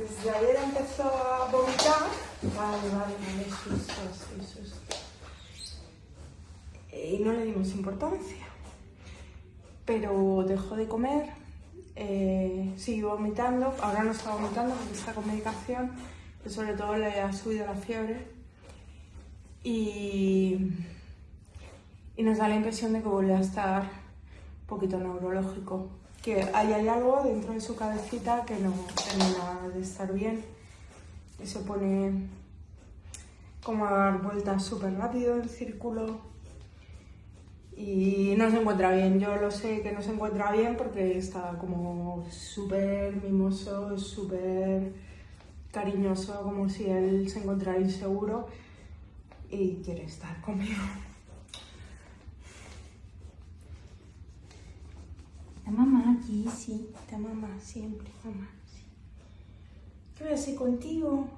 desde ayer empezó a vomitar. Vale, vale, vale, susto, sí, susto. Y no le dimos importancia. Pero dejó de comer, eh, siguió vomitando, ahora no está vomitando porque está con medicación, pero sobre todo le ha subido la fiebre. Y, y nos da la impresión de que vuelve a estar poquito neurológico que hay, hay algo dentro de su cabecita que no termina de estar bien y se pone como a dar vueltas súper rápido en círculo y no se encuentra bien. Yo lo sé que no se encuentra bien porque está como súper mimoso, súper cariñoso, como si él se encontrara inseguro y quiere estar conmigo. Está mamá aquí, sí. Está mamá siempre, mamá. Sí. ¿Qué voy a hacer contigo?